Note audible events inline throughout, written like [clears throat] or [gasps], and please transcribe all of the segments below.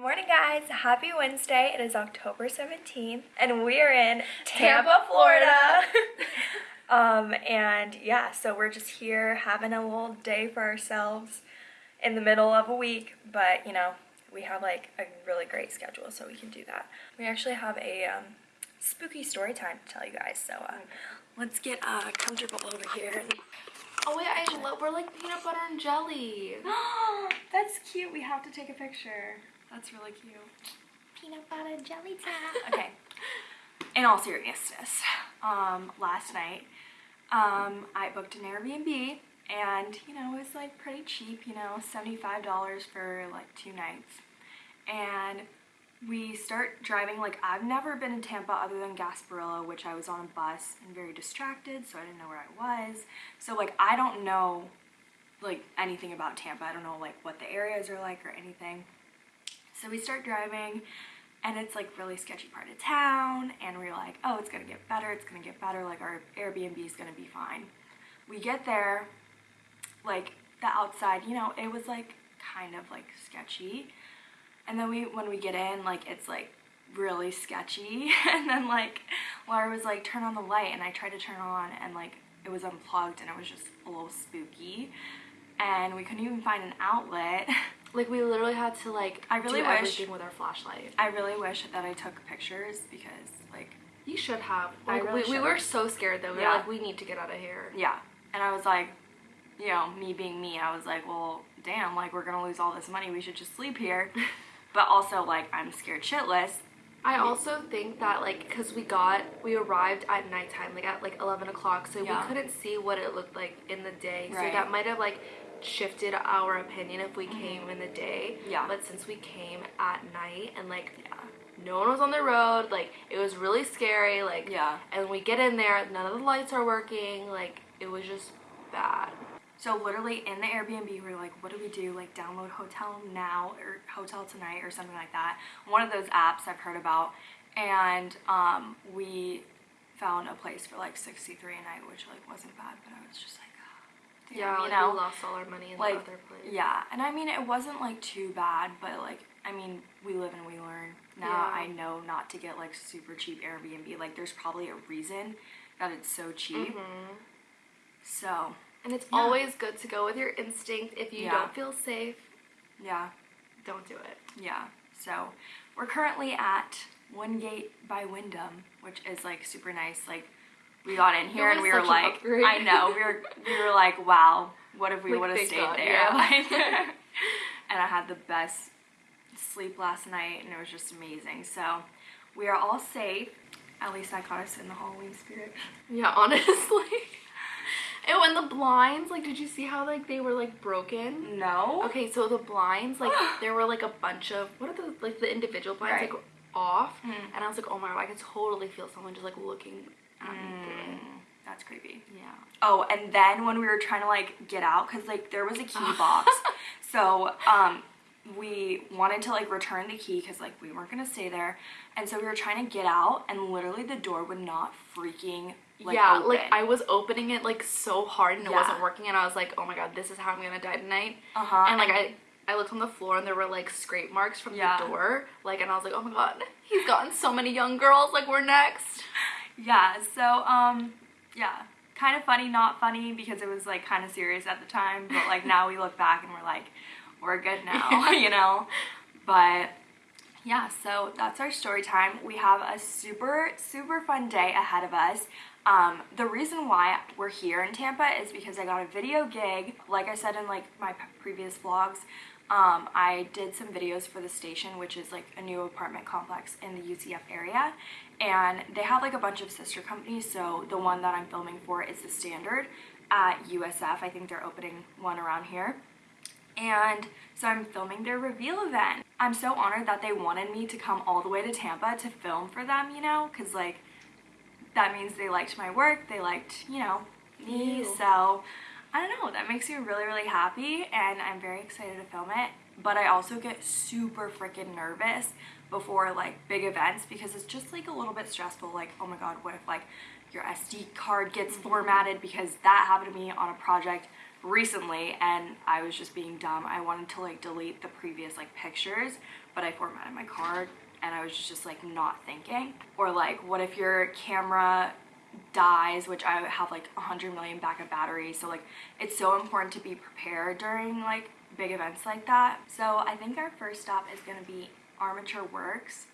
Good morning guys, happy Wednesday. It is October 17th and we are in Tampa, Florida. [laughs] um, and yeah, so we're just here having a little day for ourselves in the middle of a week, but you know, we have like a really great schedule so we can do that. We actually have a um, spooky story time to tell you guys, so uh, let's get uh, comfortable over here. Oh wait, I love, we're like peanut butter and jelly. [gasps] That's cute, we have to take a picture. That's really cute. Peanut butter jelly time. [laughs] Okay. In all seriousness, um, last night, um, I booked an Airbnb and, you know, it was like pretty cheap, you know, $75 for like two nights. And we start driving, like I've never been in Tampa other than Gasparilla, which I was on a bus and very distracted, so I didn't know where I was. So like I don't know like anything about Tampa. I don't know like what the areas are like or anything. So we start driving and it's like really sketchy part of town and we're like, oh, it's gonna get better, it's gonna get better, like our Airbnb is gonna be fine. We get there, like the outside, you know, it was like kind of like sketchy. And then we, when we get in, like it's like really sketchy. [laughs] and then like Laura was like, turn on the light and I tried to turn on and like it was unplugged and it was just a little spooky. And we couldn't even find an outlet. [laughs] Like we literally had to like I really do wish- everything with our flashlight. I really wish that I took pictures because like You should have. Like, really we, we were so scared though. We Yeah. were like, we need to get out of here. yeah and i was like you know me being me i was like well damn like we're gonna lose all this money we should just sleep here [laughs] but also like i'm scared shitless I also think that like because we got we arrived at nighttime like at like 11 o'clock so Yeah. we couldn't see what it looked like in the day Right. so that might have like shifted our opinion if we came in the day Mm-hmm. Yeah. but since we came at night and like no one was on the road like it was really scary like Yeah. and we get in there none of the lights are working like it was just bad so literally in the airbnb we were like what do we do like download hotel now or hotel tonight or something like that one of those apps i've heard about and um, we found a place for like 63 a night which like wasn't bad but i was just like yeah you like, know we lost all our money in like the other place yeah and i mean it wasn't like too bad but like i mean we live and we learn now Yeah. i know not to get like super cheap airbnb like there's probably a reason that it's so cheap Mhm. so And it's Yeah. always good to go with your instinct. If you Yeah. don't feel safe, yeah don't do it. yeah so we're currently at Wingate by wyndham which is like super nice like we got in here and we were like i know we were we were like wow what if we Like, would have stayed God, there yeah. like [laughs] and [laughs] i had the best sleep last night and it was just amazing so we are all safe at least i caught us in the halloween spirit Yeah, [laughs] honestly. Oh, and when the blinds, like, did you see how like they were like broken? no Okay, so the blinds, like, [gasps] there were like a bunch of what are the like the individual blinds Right. like off, Mm. and I was like, oh my god, I could totally feel someone just like looking at me through. Mm, that's creepy Yeah. Oh, and then when we were trying to like get out, cause like there was a key [laughs] box, so um, we wanted to like return the key, cause like we weren't gonna stay there, and so we were trying to get out, and literally the door would not freaking like yeah, open. like I was opening it like so hard and it Yeah. wasn't working, and I was like, oh my god, this is how I'm gonna die tonight. uh huh, and like I I looked on the floor and there were like scrape marks from Yeah. the door. Like and I was like, oh my god, he's gotten so many young girls. Like we're next. [laughs] yeah, so um, yeah, kind of funny, not funny, because it was like kind of serious at the time, but like now we look back and we're like, we're good now, [laughs] [laughs] you know, but yeah, so that's our story time. We have a super, super fun day ahead of us. Um, the reason why we're here in Tampa is because I got a video gig. Like I said in like my previous vlogs, um, I did some videos for the station, which is like a new apartment complex in the UCF area. And they have like a bunch of sister companies. So the one that I'm filming for is the Standard at USF. I think they're opening one around here and so I'm filming their reveal event. I'm so honored that they wanted me to come all the way to Tampa to film for them, you know, because like that means they liked my work, they liked, you know, me. You. So I don't know, that makes me really, really happy and I'm very excited to film it. But I also get super freaking nervous before like big events because it's just like a little bit stressful. Like, oh my god, what if like your SD card gets mm-hmm. formatted because that happened to me on a project recently and I was just being dumb. I wanted to like delete the previous like pictures but I formatted my card and I was just like not thinking. Or like, what if your camera dies, which I have like 100 million backup batteries. So like, it's so important to be prepared during like big events like that. So I think our first stop is gonna be Armature Works.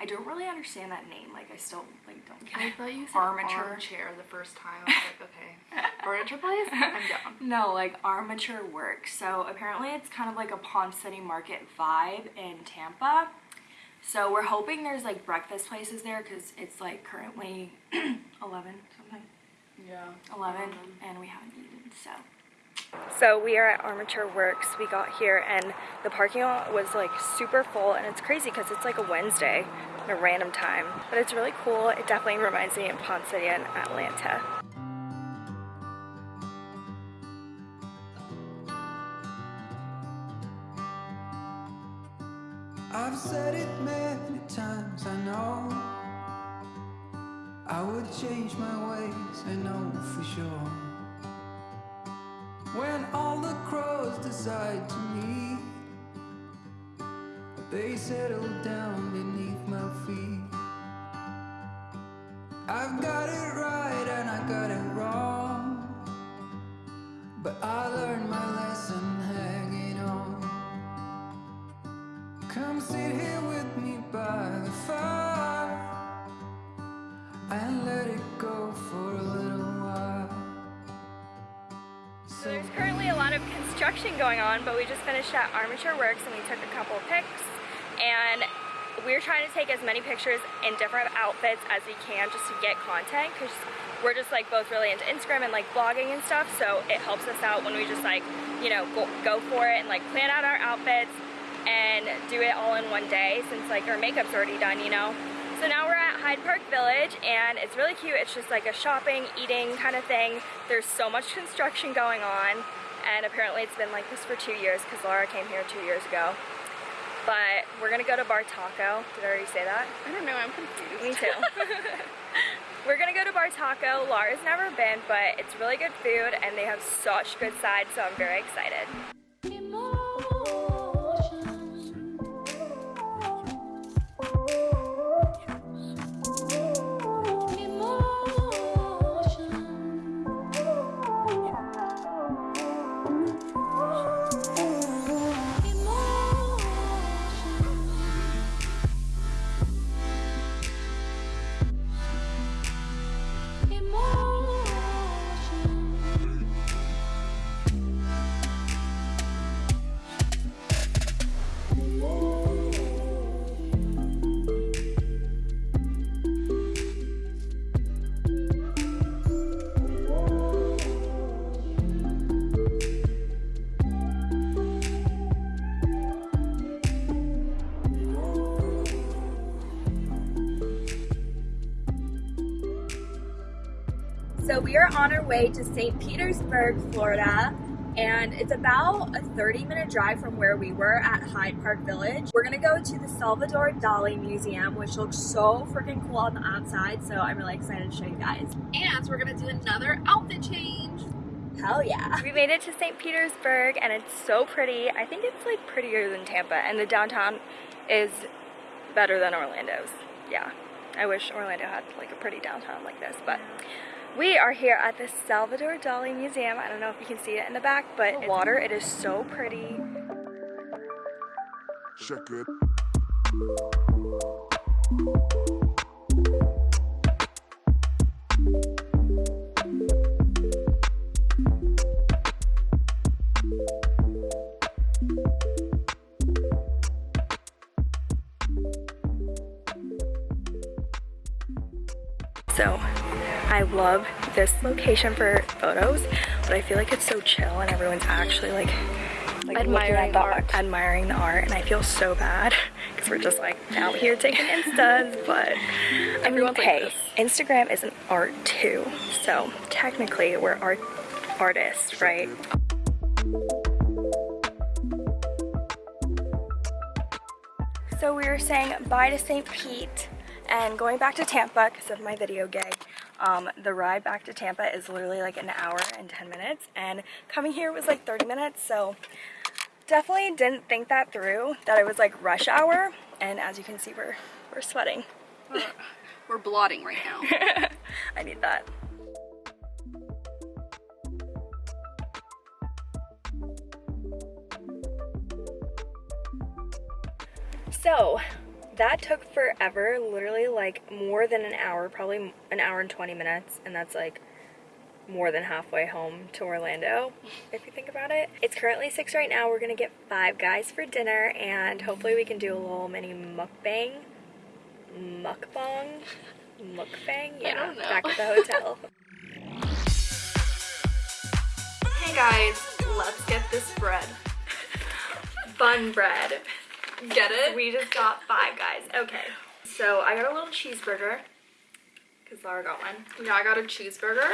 I don't really understand that name. Like, I still like don't get I it. thought you said Armature. armchair the first time. I was like, okay, [laughs] furniture place. I'm down. [laughs] No, like Armature Works. So apparently it's kind of like a Ponce City Market vibe in Tampa. So we're hoping there's like breakfast places there because it's like currently [clears throat] 11 something. Yeah. 11 and we haven't eaten so so we are at armature works we got here and the parking lot was like super full and it's crazy because it's like a wednesday at a random time but it's really cool it definitely reminds me of ponce city and atlanta I've said it many times, I know. I would change my ways, I know for sure. When all the crows decide to meet, they settle down beneath my feet. I've got going on, but we just finished at Armature Works and we took a couple of pics. And we're trying to take as many pictures in different outfits as we can just to get content because we're just like both really into Instagram and like blogging and stuff. So it helps us out when we just like, you know, go, go for it and like plan out our outfits and do it all in one day since like our makeup's already done, you know. So now we're at Hyde Park Village and it's really cute. It's just like a shopping, eating kind of thing. There's so much construction going on and apparently it's been like this for two years because Laura came here two years ago. But we're gonna go to Bar Taco. Did I already say that? I don't know. I'm confused. Me too. [laughs] [laughs] we're gonna go to Bar Taco. Laura's never been, but it's really good food and they have such good sides, so I'm very excited. Way to St. Petersburg, Florida, and it's about a 30 minute drive from where we were at Hyde Park Village. We're gonna go to the Salvador Dali Museum, which looks so freaking cool on the outside, so I'm really excited to show you guys. And we're gonna do another outfit change. Hell yeah. We made it to St. Petersburg and it's so pretty. I think it's like prettier than Tampa and the downtown is better than Orlando's. Yeah. I wish Orlando had like a pretty downtown like this, but we are here at the Salvador Dali Museum. I don't know if you can see it in the back, but the water, it is so pretty. Check it. Love this location for photos, but I feel like it's so chill and everyone's actually like, like Admiring the art. admiring the art, and I feel so bad [laughs] because we're just like out here taking instas. [laughs] But I mean, like hey. Instagram is an art too, so technically we're art artists, right? So we were saying bye to St. Pete and going back to Tampa because of my video gig. Um, the ride back to Tampa is literally like an hour and 10 minutes and coming here was like 30 minutes so definitely didn't think that through, that it was like rush hour. And as you can see, we're, we're sweating. We're blotting right now. [laughs] I need that. So that took forever, literally like more than an hour, probably an hour and 20 minutes, and that's like more than halfway home to Orlando, if you think about it. It's currently six right now. We're gonna get five guys for dinner, and hopefully we can do a little mini mukbang. Mukbang? Mukbang? Yeah, back at the hotel. [laughs] hey guys, let's get this bread. Bun bread. Get it? We just got five guys. Okay. So I got a little cheeseburger. Because Laura got one. Yeah, I got a cheeseburger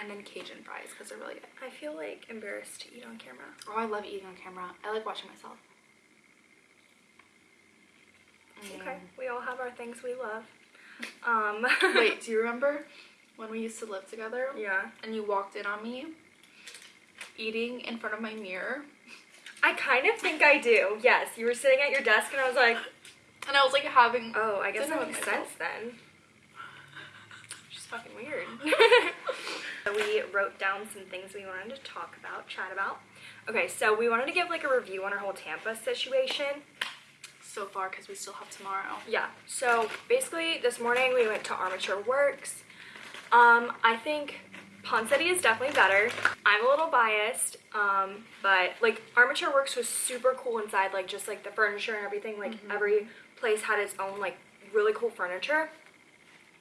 and then Cajun fries because they're really good. I feel like embarrassed to eat on camera. Oh, I love eating on camera. I like watching myself. Okay. We all have our things we love. Um [laughs] Wait, do you remember when we used to live together Yeah. and you walked in on me eating in front of my mirror? I kind of think I do. Yes. You were sitting at your desk and I was like, And I was like having oh, I guess that makes sense then. She's fucking weird. [laughs] We wrote down some things we wanted to talk about, chat about. Okay, so we wanted to give like a review on our whole Tampa situation. so far because we still have tomorrow. Yeah. So basically, this morning we went to Armature Works. Um, I think Ponce City is definitely better. I'm a little biased, um, but like Armature Works was super cool inside, like just like the furniture and everything. Like every place had its own like really cool furniture.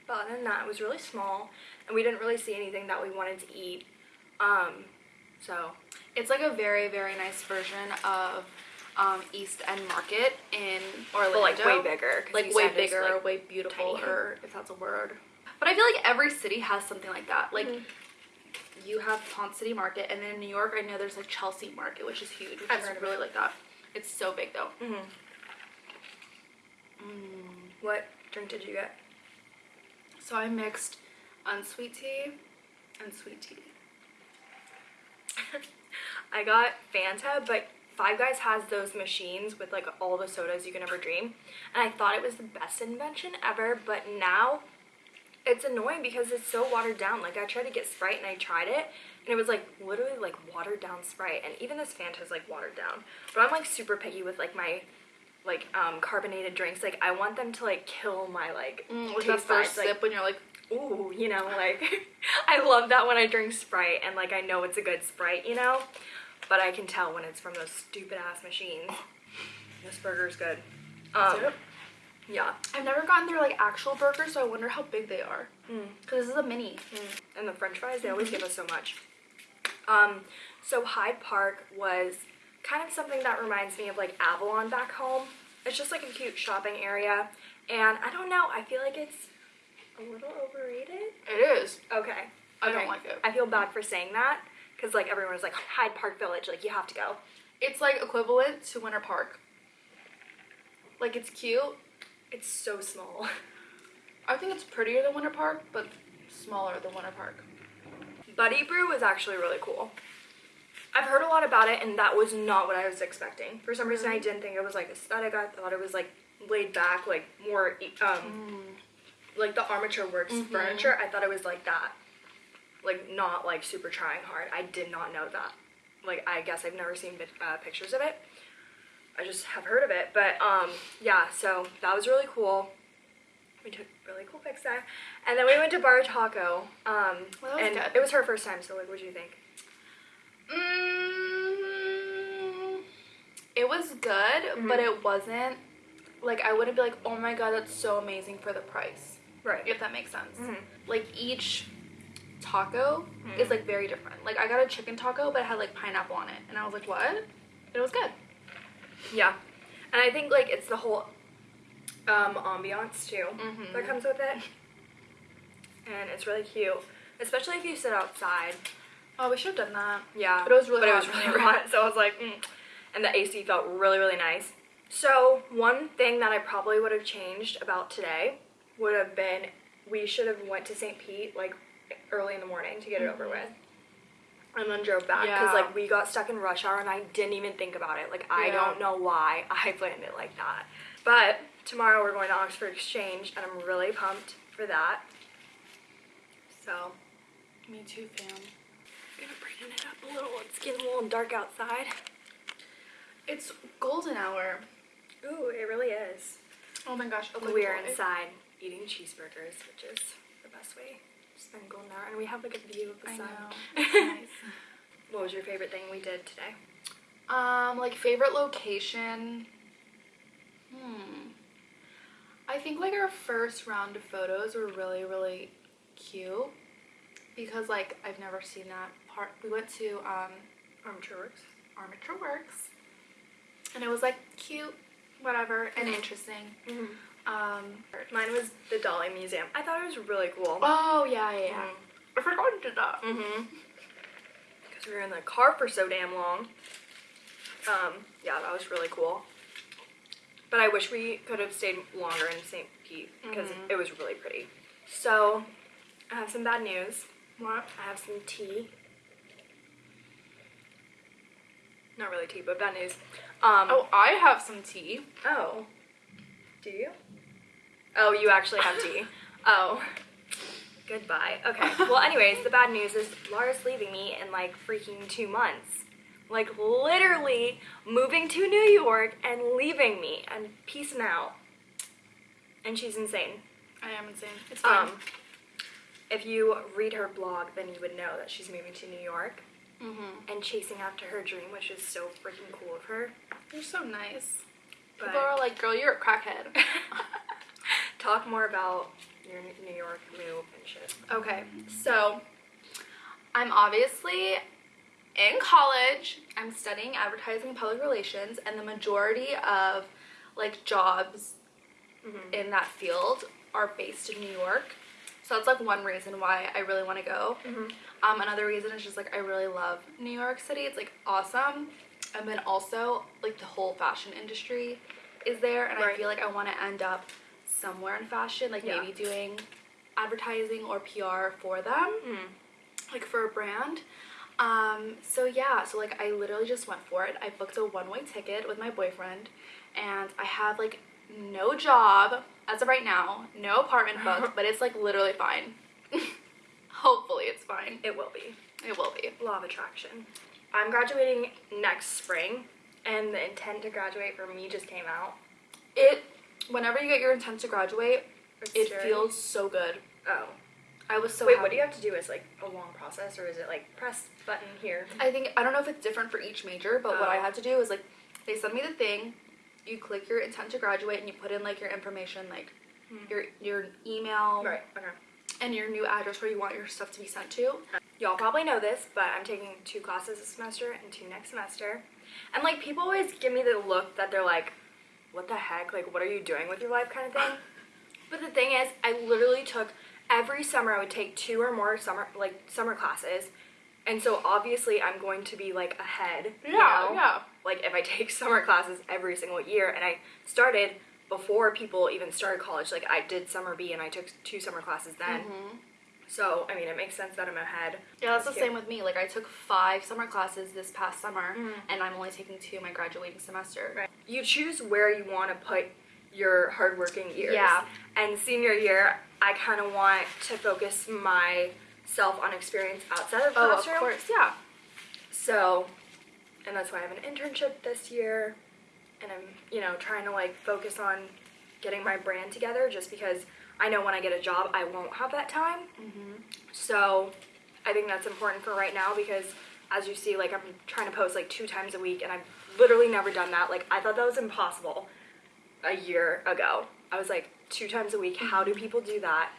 But other than that, it was really small, and we didn't really see anything that we wanted to eat. Um, so It's like a very, very nice version of um, East End Market in Orlando. but like way bigger, Like way bigger, like, way beautiful, tiny. or if that's a word. But I feel like every city has something like that. Like Mhm. You have Ponce City Market, and then in New York, I know there's like Chelsea Market, which is huge. Which I've really it. like that. It's so big though. mhm. What drink did you get? So I mixed unsweet tea and sweet tea. [laughs] I got Fanta, but Five Guys has those machines with like all the sodas you can ever dream. And I thought it was the best invention ever, but now it's annoying because it's so watered down. Like I tried to get Sprite and I tried it and it was like literally like watered down Sprite and even this Fanta is like watered down. But I'm like super picky with like my like um carbonated drinks. Like I want them to like kill my like Mm, that taste first buds. Like, sip when you're like, ooh, you know, like [laughs] I love that when I drink Sprite and like I know it's a good Sprite, you know? But I can tell when it's from those stupid ass machines. This burger's good. Um, it? Yeah. I've never gotten their like actual burger, so I wonder how big they are. Mm. Cause this is a mini. Mm. And the french fries, they always give us so much. Um, so Hyde Park was kind of something that reminds me of like Avalon back home. It's just like a cute shopping area. And I don't know, I feel like it's a little overrated. It is. Okay. I don't like it. I feel bad for saying that because like everyone was like Hyde Park Village, like you have to go. It's like equivalent to Winter Park. Like it's cute. It's so small. I think it's prettier than Winter Park, but smaller than Winter Park. Buddy Brew is actually really cool. I've heard a lot about it, and that was not what I was expecting. For some reason, I didn't think it was like aesthetic. I thought it was like laid back, like more um, like the armature works Mhm. furniture. I thought it was like that, like not like super trying hard. I did not know that. Like I guess I've never seen uh, pictures of it. I just have heard of it, but um, yeah. So that was really cool. We took really cool pics there, and then we went to Bar Taco. Um, Well, and good. it was her first time. So like, what do you think? Mm, it was good, but Mhm. it wasn't like I wouldn't be like, oh my god, that's so amazing for the price. Right. If that makes sense. Mhm. Like each taco is like very different. Like I got a chicken taco, but it had like pineapple on it, and I was like, what? It was good. Yeah, and I think like it's the whole um, ambiance too Mhm. that comes with it, and it's really cute, especially if you sit outside. Oh, we should have done that. Yeah, But it was really but hot it was really hot, so I was like, mm. and the AC felt really really nice. So one thing that I probably would have changed about today would have been we should have went to St. Pete like early in the morning to get it over with. And then drove back because Yeah. like we got stuck in rush hour and I didn't even think about it. Like I Yeah. don't know why [laughs] I planned it like that. But tomorrow we're going to Oxford Exchange and I'm really pumped for that. So Me too, fam. I'm gonna brighten it up a little. It's getting a little dark outside. It's golden hour. Ooh, it really is. Oh my gosh. okay, we are inside eating cheeseburgers, which is the best way to spend golden. And we have like a view of the I sun. know. [laughs] Nice. What was your favorite thing we did today? Um, like favorite location. Hmm. I think like our first round of photos were really really cute because like I've never seen that part. We went to um Armature Works. Armature Works, and it was like cute, whatever, and interesting. Um. Mine was the Dali Museum. I thought it was really cool. Oh yeah yeah yeah. Mhm. I forgot to do that. Mm-hmm. Because we were in the car for so damn long. Um, yeah, that was really cool. But I wish we could have stayed longer in St. Pete because Mhm. it was really pretty. So, I have some bad news. What? I have some tea. Not really tea, but bad news. Um, Oh, I have some tea. Oh. Do you? Oh, you actually have tea. oh. Goodbye. Okay. Well, [laughs] anyways, the bad news is Laura's leaving me in like freaking two months. Like literally moving to New York and leaving me and peacing out. And she's insane. I am insane. It's fine. Um, if you read her blog, then you would know that she's moving to New York mm-hmm. and chasing after her dream, which is so freaking cool of her. You're so nice. But- People are like, girl, you're a crackhead. [laughs] Talk more about your New York move and shit. okay, so I'm obviously in college. I'm studying advertising and public relations, and the majority of like jobs Mhm. in that field are based in New York. So that's like one reason why I really want to go. Mhm. Um, another reason is just like I really love New York City. It's like awesome, and then also like the whole fashion industry is there, and I feel like I want to end up somewhere in fashion, like Yeah. maybe doing advertising or PR for them, Mm. like for a brand. Um, so yeah, so like I literally just went for it. I booked a one-way ticket with my boyfriend, and I have like no job as of right now, no apartment booked, [laughs] but it's like literally fine. [laughs] Hopefully, it's fine. It will be. It will be. Law of attraction. I'm graduating next spring, and the intent to graduate for me just came out. It whenever you get your intent to graduate, It's it very- feels so good. Oh. I was so Wait, happy. what do you have to do? Is like a long process, or is it like press button here? I think I don't know if it's different for each major, but what I Oh. had to do is like they send me the thing, you click your intent to graduate and you put in like your information like Hmm. your your email Right. Okay. and your new address where you want your stuff to be sent to. Y'all probably know this, but I'm taking two classes this semester and two next semester. And like people always give me the look that they're like, what the heck? Like what are you doing with your life kind of thing? but the thing is, I literally took every summer I would take two or more summer like summer classes. And so obviously I'm going to be like ahead. you Yeah, know? yeah. Like if I [laughs] take summer classes every single year and I started before people even started college. Like I did summer B and I took two summer classes then. Mm-hmm. So I mean it makes sense that I'm ahead. Yeah, that's the cute. same with me. Like I took five summer classes this past summer Mhm. and I'm only taking two my graduating semester. Right. You choose where you want to put your hardworking years. Yeah. And senior year, I kind of want to focus myself on experience outside of the Oh, of course, yeah. So, and that's why I have an internship this year, and I'm, you know, trying to like focus on getting my brand together just because I know when I get a job, I won't have that time. Mm-hmm. So, I think that's important for right now because as you see, like I'm trying to post like two times a week, and I've literally never done that. Like I thought that was impossible a year ago. I was like two times a week. How do people do that?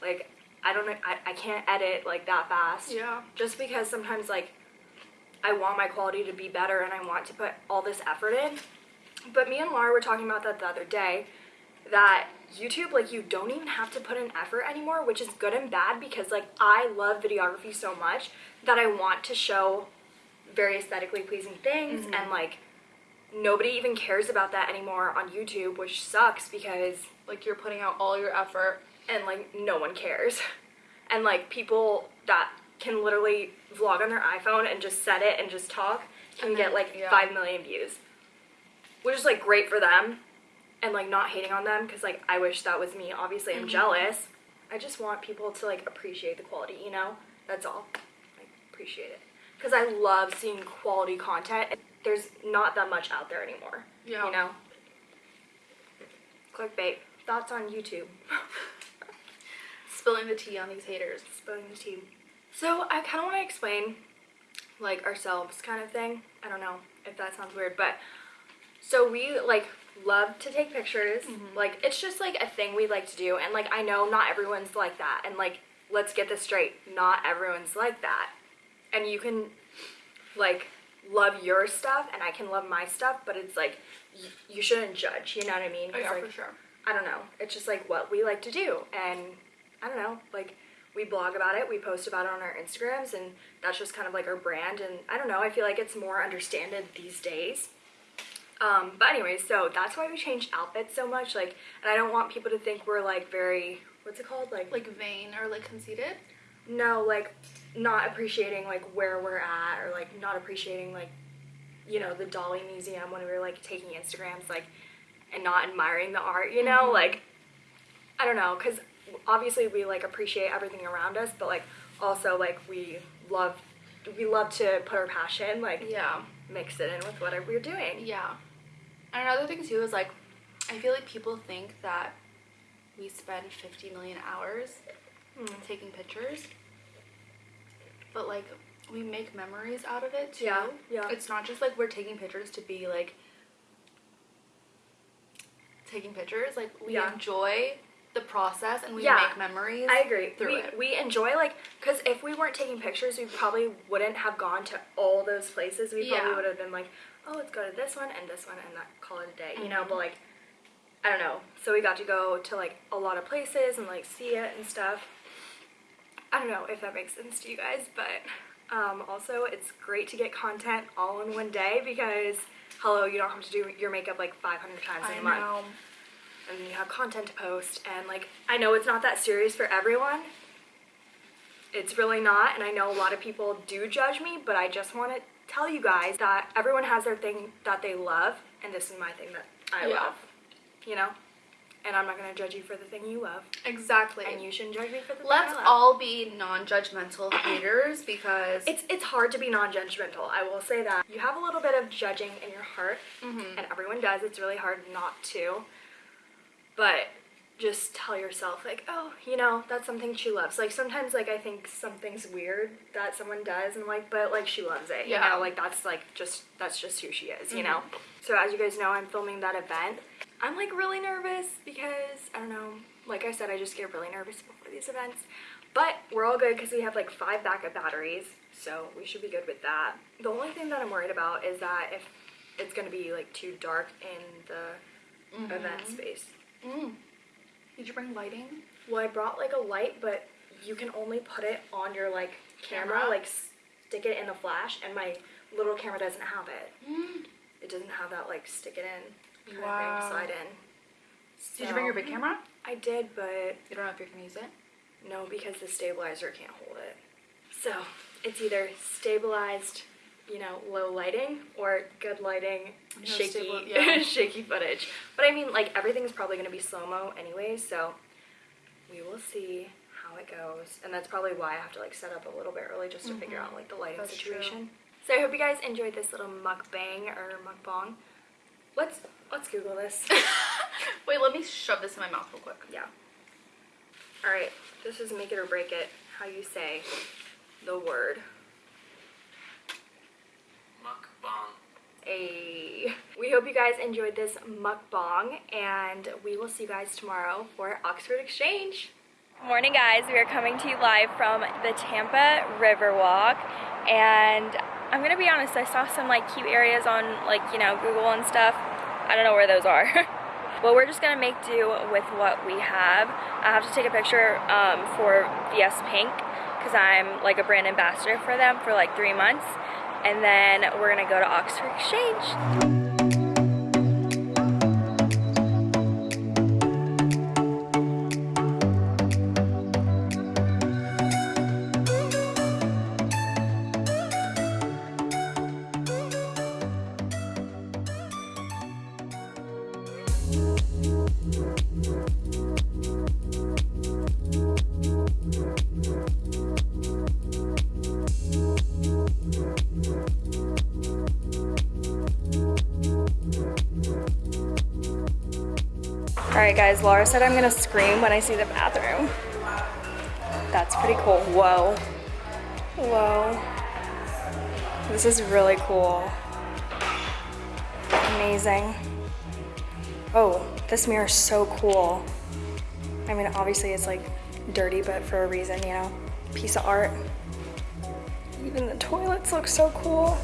Like I don't know. I, I can't edit like that fast Yeah. just because sometimes like I want my quality to be better and I want to put all this effort in. But me and Laura were talking about that the other day that YouTube like you don't even have to put in effort anymore, which is good and bad because like I love videography so much that I want to show very aesthetically pleasing things mm-hmm. and like nobody even cares about that anymore on YouTube, which sucks because Like you're putting out all your effort. and like no one cares. [laughs] And like people that can literally vlog on their iPhone and just set it and just talk can And get like yeah. 5 million views. Which is like great for them and like not hating on them because like I wish that was me. Obviously, I'm Mhm. jealous. I just want people to like appreciate the quality, you know? That's all. Like appreciate it. Cuz I love seeing quality content. There's not that much out there anymore. Yeah. You know? Clickbait. Thoughts on YouTube. [laughs] Spilling the tea on these haters. spilling the tea. So I kind of want to explain, like ourselves, kind of thing. I don't know if that sounds weird, but so we like love to take pictures. Mm-hmm. Like it's just like a thing we like to do, and like I know not everyone's like that, and like let's get this straight, not everyone's like that, and you can like love your stuff, and I can love my stuff, but it's like y- you shouldn't judge. You know what I mean? Oh, yeah, like, for sure. I don't know. It's just like what we like to do. And I don't know, like we blog about it, we post about it on our Instagrams, and that's just kind of like our brand. And I don't know, I feel like it's more understood these days. Um, but anyway, so that's why we changed outfits so much. Like, and I don't want people to think we're like very, what's it called? Like, Like vain or like conceited. no, like not appreciating like where we're at, or like not appreciating like, you know, the Dali Museum when we were like taking Instagrams, like, and not admiring the art, you know, Mhm. like, I don't know, because obviously we like appreciate everything around us, but like also like we love, we love to put our passion, like Yeah. mix it in with whatever we're doing. Yeah. And another thing too is like, I feel like people think that we spend 50 million hours Hmm. taking pictures, but like we make memories out of it too. Yeah, yeah. It's not just like we're taking pictures to be like taking pictures. Like we Yeah. enjoy the process and we Yeah. make memories. I agree. Through we, it. we enjoy like because if we weren't taking pictures, we probably wouldn't have gone to all those places. We probably Yeah. would have been like, oh, let's go to this one and this one and that call it a day, you know. Mhm. But like, I don't know. So we got to go to like a lot of places and like see it and stuff. I don't know if that makes sense to you guys, but um, also it's great to get content all in one day because hello, you don't have to do your makeup like 500 times in a month know. And you have content to post and like I know it's not that serious for everyone. It's really not and I know a lot of people do judge me, but I just want to tell you guys that everyone has their thing that they love and this is my thing that I Yeah. love. You know? And I'm not going to judge you for the thing you love Exactly. and you shouldn't judge me for the thing Let's all be non-judgmental haters because it's it's hard to be non-judgmental. I will say that. You have a little bit of judging in your heart Mhm. and everyone does. It's really hard not to. But just tell yourself like, oh, you know, that's something she loves. Like sometimes like I think something's weird that someone does and like, but like she loves it. Yeah. You know, like that's like just that's just who she is, you know. Mm-hmm. So as you guys know, I'm filming that event. I'm like really nervous because I don't know, like I said, I just get really nervous before these events. But we're all good because we have like five backup batteries, so we should be good with that. The only thing that I'm worried about is that if it's gonna be like too dark in the mm-hmm. event space. Mm. Did you bring lighting? Well, I brought like a light, but you can only put it on your like camera, Camera? like stick it in the flash, and my little camera doesn't have it. Mm. It doesn't have that like stick it in kind Wow. of thing, slide in. Did you bring your big camera? I did, but You don't know if you're gonna use it. no, because the stabilizer can't hold it. So it's either stabilized, you know, low lighting, or good lighting, No shaky, stable- [laughs] yeah. shaky footage. But I mean, like everything's probably gonna be slow mo anyway, so we will see how it goes. And that's probably why I have to like set up a little bit early just to mm-hmm. figure out like the lighting. That's true. situation. So I hope you guys enjoyed this little mukbang or mukbang. Let's let's Google this. [laughs] [laughs] Wait, let me shove this in my mouth real quick. Yeah. All right. This is make it or break it. How you say the word. A. We hope you guys enjoyed this mukbang, and we will see you guys tomorrow for Oxford Exchange. Morning, guys. We are coming to you live from the Tampa Riverwalk, and I'm gonna be honest. I saw some like cute areas on like you know Google and stuff. I don't know where those are. [laughs] Well, we're just gonna make do with what we have. I have to take a picture um, for VS Pink because I'm like a brand ambassador for them for like three months. And then we're gonna go to Oxford Exchange. All right, guys, Laura said I'm gonna scream when I see the bathroom. That's pretty cool. Whoa. Whoa. This is really cool. Amazing. Oh, this mirror is so cool. I mean, obviously it's like dirty, but for a reason, you know? Piece of art. Even the toilets look so cool.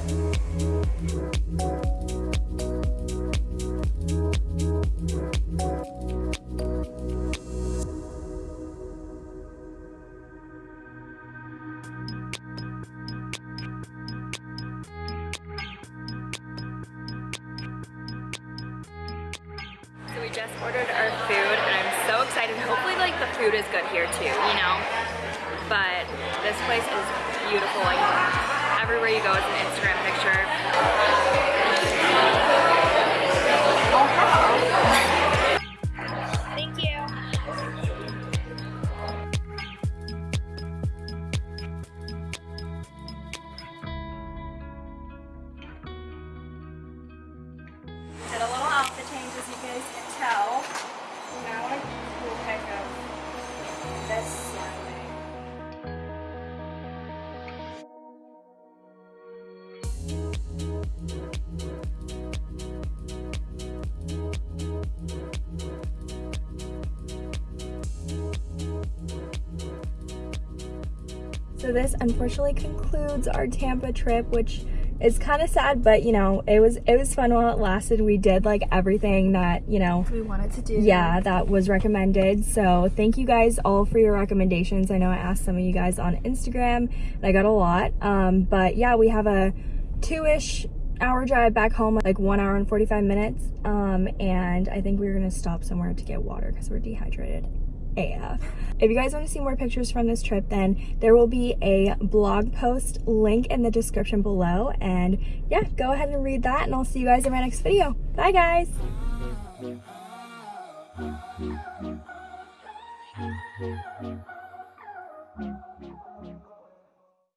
Just ordered our food and I'm so excited. Hopefully like the food is good here too, you know? But this place is beautiful. Like everywhere you go is an Instagram picture. Oh, Thank So this unfortunately concludes our Tampa trip, which is kind of sad, but you know, it was it was fun while it lasted. We did like everything that, you know, We wanted to do. yeah, that was recommended. So thank you guys all for your recommendations. I know I asked some of you guys on Instagram and I got a lot. Um, but yeah, we have a two-ish hour drive back home, like one hour and 45 minutes. Um, and I think we're gonna stop somewhere to get water because we're dehydrated. AF. If you guys want to see more pictures from this trip, then there will be a blog post link in the description below. And yeah, go ahead and read that, and I'll see you guys in my next video. Bye, guys.